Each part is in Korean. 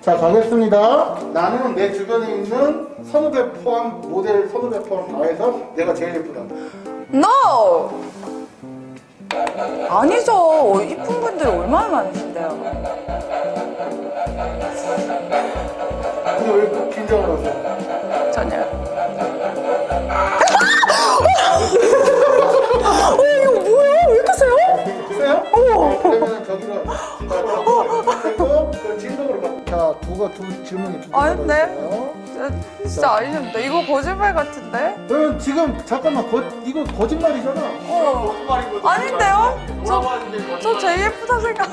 자 가겠습니다. 나는 내 주변에 있는 선후배 포함 모델 선후배 포함 다 해서 내가 제일 예쁘다. No! 아니죠. 이쁜 분들 얼마나 많으신데요. 근데 왜꼭 긴장을 하세요? 전혀. 자, 두가 두 질문이 두 개가 아닌데? 있어요. 진짜, 아니신다. 이거 거짓말 같은데? 그럼 지금 잠깐만 거, 이거 거짓말이잖아. 어. 아닌데요? 저, 저 제일 예쁘다 생각.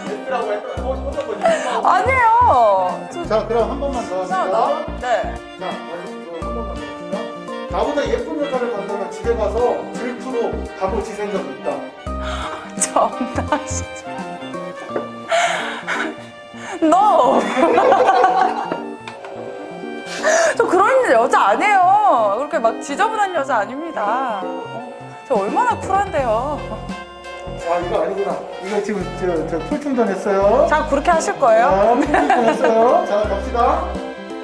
아니에요. 저 자, 그럼 한 번만 더. 합시다. 네. 자, 마지막 한 번만 더 합시다. 나보다 예쁜 여자를 만나면 집에 가서 질투로 지샌 적이 있다. 정나 진짜. No! 저 그런 여자 아니에요. 그렇게 막 지저분한 여자 아닙니다. 어, 저 얼마나 쿨한데요. 아, 이거 아니구나. 이거 지금 저, 저 풀충전 했어요. 자, 그렇게 하실 거예요? 자, 풀충전 했어요. 자, 갑시다.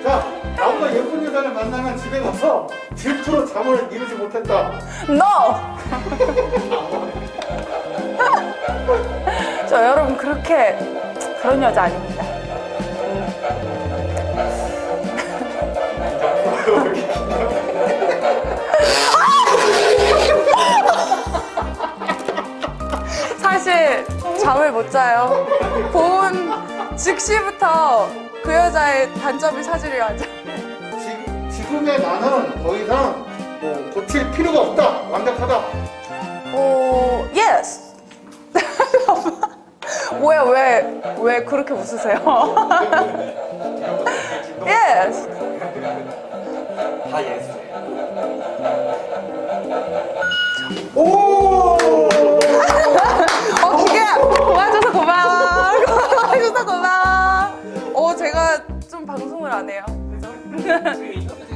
자, 나보다 예쁜 여자를 만나면 집에 가서 질투로 잠을 이루지 못했다. No! 저 여러분 그렇게 그런 여자 아닙니다. 사실 잠을 못 자요. 본 즉시부터 그 여자의 단점을 찾으려 하죠. 지금, 지금의 나는 더 이상 뭐 고칠 필요가 없다. 뭐야 왜 왜 그렇게 웃으세요? yes. 다 yes. 오! 어 기계야 도와줘서 고마워. 도와줘서 고마워. 어 제가 좀 방송을 안 해요. 그래서